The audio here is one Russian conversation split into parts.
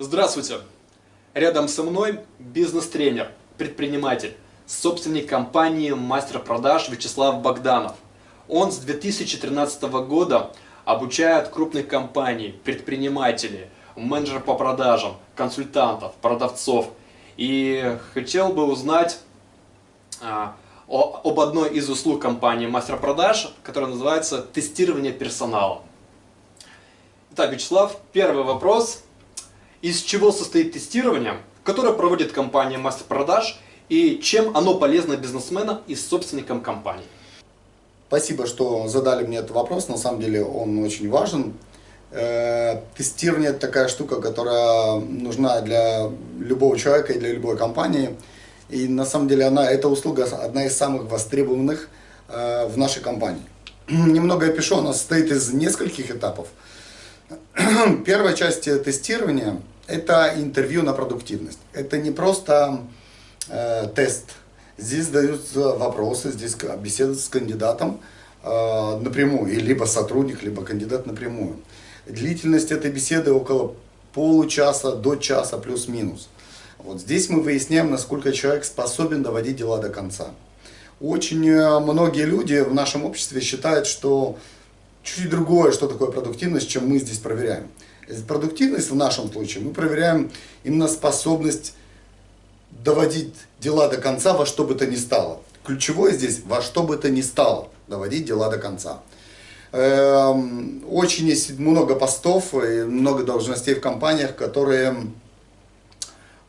Здравствуйте! Рядом со мной бизнес-тренер, предприниматель, собственник компании «Мастер продаж» Вячеслав Богданов. Он с 2013 года обучает крупных компаний, предпринимателей, менеджеров по продажам, консультантов, продавцов. И хотел бы узнать а, об одной из услуг компании «Мастер продаж», которая называется «Тестирование персонала». Итак, Вячеслав, первый вопрос – из чего состоит тестирование, которое проводит компания Мастер Продаж и чем оно полезно бизнесменам и собственникам компании. Спасибо, что задали мне этот вопрос, на самом деле он очень важен. Э, тестирование это такая штука, которая нужна для любого человека и для любой компании. И на самом деле она, эта услуга одна из самых востребованных э, в нашей компании. Немного я пишу, она состоит из нескольких этапов. Первая часть тестирования – это интервью на продуктивность. Это не просто э, тест. Здесь даются вопросы, здесь беседа с кандидатом э, напрямую, и либо сотрудник, либо кандидат напрямую. Длительность этой беседы около получаса до часа плюс-минус. Вот здесь мы выясняем, насколько человек способен доводить дела до конца. Очень э, многие люди в нашем обществе считают, что чуть другое, что такое продуктивность, чем мы здесь проверяем. Продуктивность в нашем случае мы проверяем именно способность доводить дела до конца во что бы то ни стало. Ключевое здесь во что бы то ни стало доводить дела до конца. Эм, очень есть много постов и много должностей в компаниях, которые,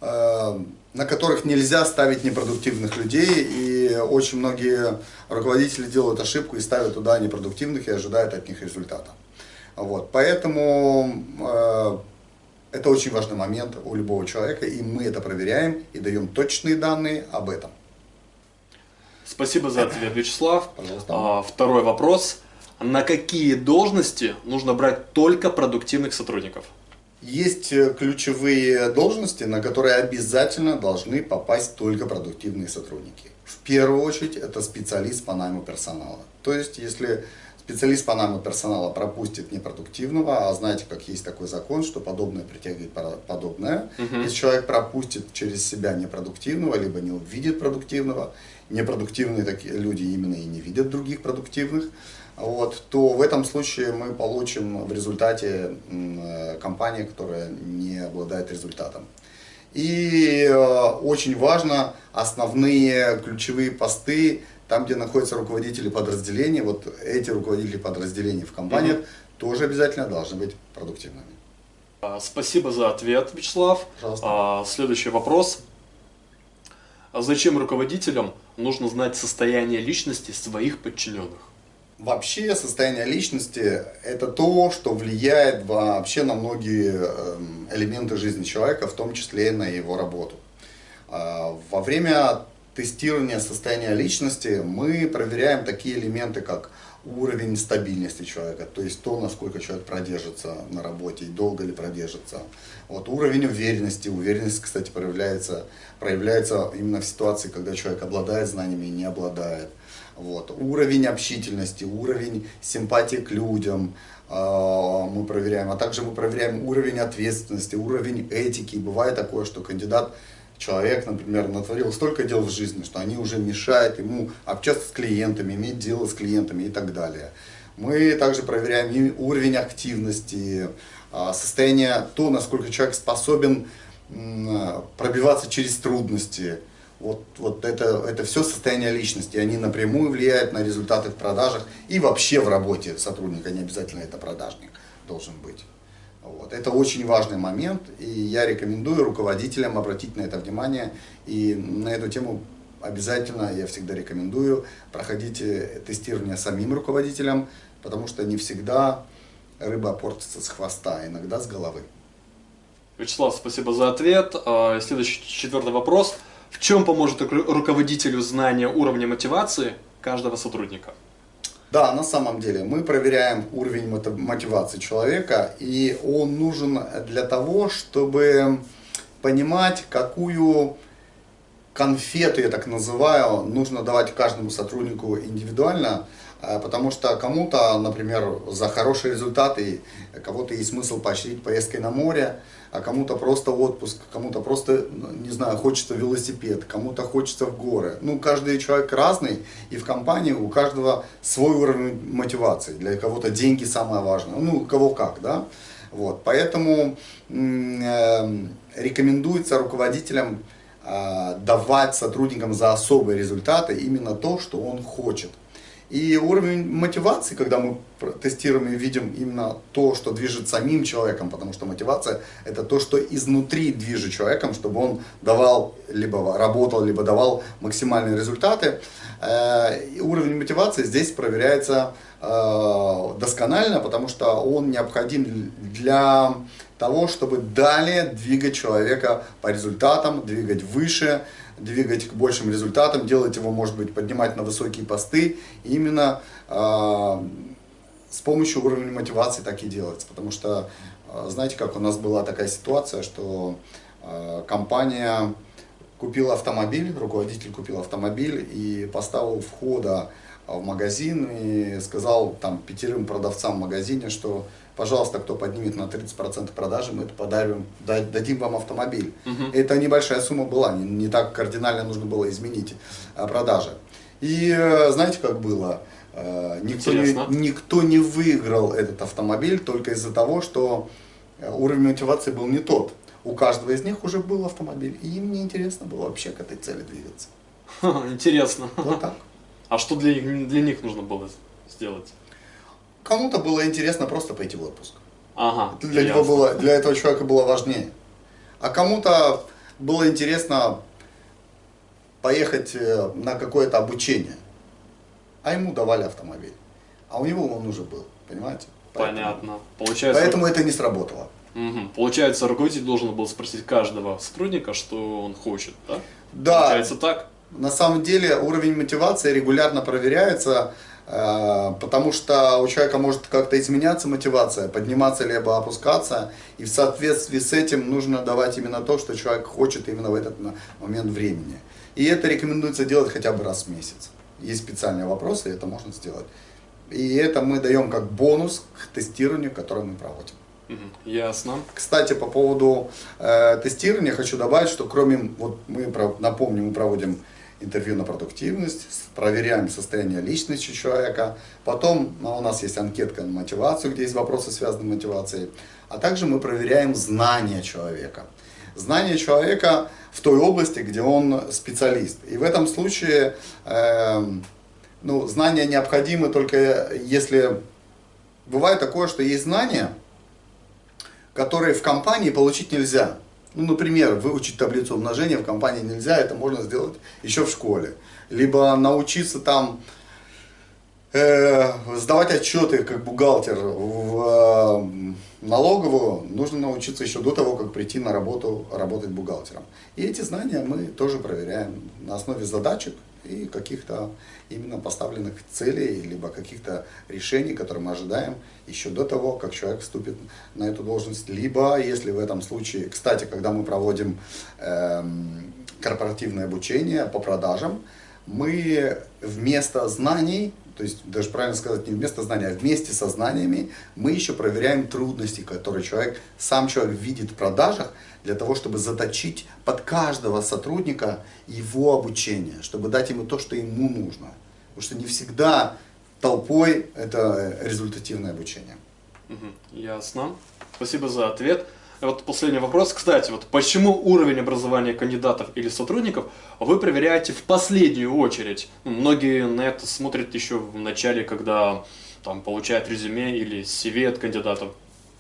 э, на которых нельзя ставить непродуктивных людей. И очень многие руководители делают ошибку и ставят туда непродуктивных и ожидают от них результата. Вот, поэтому э, это очень важный момент у любого человека, и мы это проверяем и даем точные данные об этом. Спасибо за ответ, Вячеслав. Пожалуйста. А, второй вопрос. На какие должности нужно брать только продуктивных сотрудников? Есть э, ключевые должности, на которые обязательно должны попасть только продуктивные сотрудники. В первую очередь это специалист по найму персонала. То есть, если Специалист по найму персонала пропустит непродуктивного, а знаете, как есть такой закон, что подобное притягивает подобное. Угу. Если человек пропустит через себя непродуктивного, либо не увидит продуктивного, непродуктивные такие люди именно и не видят других продуктивных, вот, то в этом случае мы получим в результате э, компания, которая не обладает результатом. И э, очень важно основные ключевые посты там, где находятся руководители подразделений, вот эти руководители подразделений в компаниях угу. тоже обязательно должны быть продуктивными. А, спасибо за ответ, Вячеслав. Пожалуйста. А, следующий вопрос. А зачем руководителям нужно знать состояние личности своих подчиненных? Вообще состояние личности – это то, что влияет вообще на многие эм, элементы жизни человека, в том числе и на его работу. Во время тестирования состояния личности мы проверяем такие элементы, как уровень стабильности человека, то есть то, насколько человек продержится на работе и долго ли продержится. Вот уровень уверенности, уверенность, кстати, проявляется, проявляется именно в ситуации, когда человек обладает знаниями и не обладает. Вот. Уровень общительности, уровень симпатии к людям э, мы проверяем, а также мы проверяем уровень ответственности, уровень этики. Бывает такое, что кандидат человек, например, натворил столько дел в жизни, что они уже мешают ему общаться с клиентами, иметь дело с клиентами и так далее. Мы также проверяем уровень активности, а, состояние, то, насколько человек способен пробиваться через трудности. Вот, вот это, это все состояние личности, они напрямую влияют на результаты в продажах и вообще в работе сотрудника, не обязательно это продажник должен быть. Вот. Это очень важный момент, и я рекомендую руководителям обратить на это внимание. И на эту тему обязательно, я всегда рекомендую, проходите тестирование самим руководителям, потому что не всегда рыба портится с хвоста, а иногда с головы. Вячеслав, спасибо за ответ. А, следующий, четвертый вопрос. В чем поможет руководителю знание уровня мотивации каждого сотрудника? Да, на самом деле мы проверяем уровень мотивации человека, и он нужен для того, чтобы понимать, какую конфету, я так называю, нужно давать каждому сотруднику индивидуально, э, потому что кому-то, например, за хорошие результаты, кого-то есть смысл поощрить поездкой на море, а кому-то просто отпуск, кому-то просто, не знаю, хочется велосипед, кому-то хочется в горы. Ну, каждый человек разный, и в компании у каждого свой уровень мотивации. Для кого-то деньги самое важное, ну, кого как, да. Вот, поэтому э, рекомендуется руководителям давать сотрудникам за особые результаты именно то, что он хочет. И уровень мотивации, когда мы тестируем и видим именно то, что движет самим человеком, потому что мотивация это то, что изнутри движет человеком, чтобы он давал, либо работал, либо давал максимальные результаты. Э, и уровень мотивации здесь проверяется э, досконально, потому что он необходим для того, чтобы далее двигать человека по результатам, двигать выше, двигать к большим результатам, делать его, может быть, поднимать на высокие посты. И именно э, с помощью уровня мотивации так и делается. Потому что, э, знаете, как у нас была такая ситуация, что э, компания купила автомобиль, руководитель купил автомобиль и поставил входа в магазин и сказал там пятерым продавцам в магазине, что пожалуйста, кто поднимет на 30% продажи, мы это подарим, дадим вам автомобиль. Угу. Это небольшая сумма была, не, не так кардинально нужно было изменить а, продажи. И э, знаете, как было? Э, никто не, никто не выиграл этот автомобиль только из-за того, что э, уровень мотивации был не тот. У каждого из них уже был автомобиль, и им не интересно было вообще к этой цели двигаться. Интересно. Вот так. А что для, для них нужно было сделать? Кому-то было интересно просто пойти в отпуск. Ага, для, него было, для этого человека было важнее. А кому-то было интересно поехать э, на какое-то обучение. А ему давали автомобиль. А у него он уже был, понимаете? Поэтому, Понятно. Получается... Поэтому это не сработало. Угу. Получается, руководитель должен был спросить каждого сотрудника, что он хочет, да? Да. Получается так? На самом деле уровень мотивации регулярно проверяется потому что у человека может как-то изменяться мотивация, подниматься либо опускаться, и в соответствии с этим нужно давать именно то, что человек хочет именно в этот момент времени. И это рекомендуется делать хотя бы раз в месяц. Есть специальные вопросы, и это можно сделать. И это мы даем как бонус к тестированию, которое мы проводим. Ясно. Кстати, по поводу э, тестирования хочу добавить, что кроме, вот мы, напомню, мы проводим интервью на продуктивность, проверяем состояние личности человека. Потом ну, у нас есть анкетка на мотивацию, где есть вопросы, связанные с мотивацией. А также мы проверяем знания человека. Знания человека в той области, где он специалист. И в этом случае э, ну, знания необходимы только если... Бывает такое, что есть знания, которые в компании получить нельзя. Ну, например, выучить таблицу умножения в компании нельзя, это можно сделать еще в школе. Либо научиться там э, сдавать отчеты как бухгалтер в э, налоговую, нужно научиться еще до того, как прийти на работу работать бухгалтером. И эти знания мы тоже проверяем на основе задачек и каких-то именно поставленных целей, либо каких-то решений, которые мы ожидаем еще до того, как человек вступит на эту должность. Либо, если в этом случае, кстати, когда мы проводим э, корпоративное обучение по продажам, мы вместо знаний, то есть даже правильно сказать, не вместо знаний, а вместе со знаниями, мы еще проверяем трудности, которые человек, сам человек видит в продажах, для того, чтобы заточить под каждого сотрудника его обучение, чтобы дать ему то, что ему нужно. Потому что не всегда толпой это результативное обучение. Угу, ясно. Спасибо за ответ. Вот последний вопрос. Кстати, вот почему уровень образования кандидатов или сотрудников вы проверяете в последнюю очередь? Ну, многие на это смотрят еще в начале, когда там получают резюме или CV от кандидатов.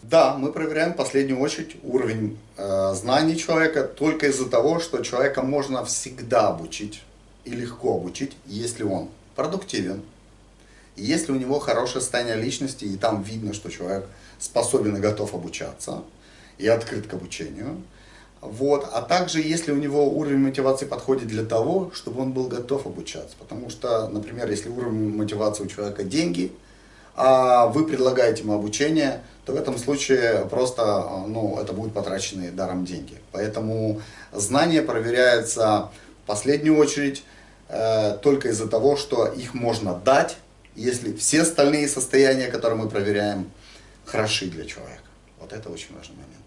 Да, мы проверяем в последнюю очередь уровень э, знаний человека только из-за того, что человека можно всегда обучить и легко обучить, если он продуктивен, если у него хорошее состояние личности, и там видно, что человек способен и готов обучаться, и открыт к обучению. Вот. А также, если у него уровень мотивации подходит для того, чтобы он был готов обучаться. Потому что, например, если уровень мотивации у человека деньги, а вы предлагаете ему обучение, то в этом случае просто ну, это будут потраченные даром деньги. Поэтому знания проверяются в последнюю очередь э, только из-за того, что их можно дать если все остальные состояния, которые мы проверяем, хороши для человека. Вот это очень важный момент.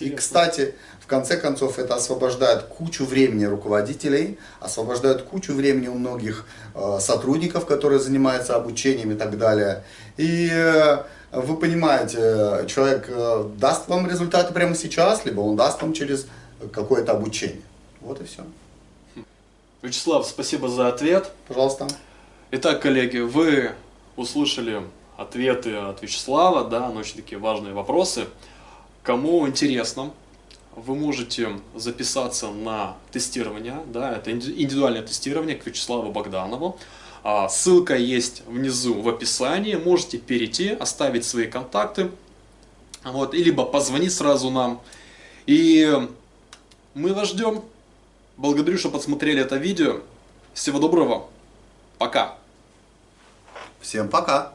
И, кстати, в конце концов, это освобождает кучу времени руководителей, освобождает кучу времени у многих э, сотрудников, которые занимаются обучением и так далее. И э, вы понимаете, человек э, даст вам результаты прямо сейчас, либо он даст вам через какое-то обучение. Вот и все. Вячеслав, спасибо за ответ. Пожалуйста. Итак, коллеги, вы услышали ответы от Вячеслава, да, на очень такие важные вопросы. Кому интересно, вы можете записаться на тестирование, да, это индивидуальное тестирование к Вячеславу Богданову. А, ссылка есть внизу в описании, можете перейти, оставить свои контакты, вот, и либо позвонить сразу нам. И мы вас ждем. Благодарю, что посмотрели это видео. Всего доброго. Пока. Всем пока.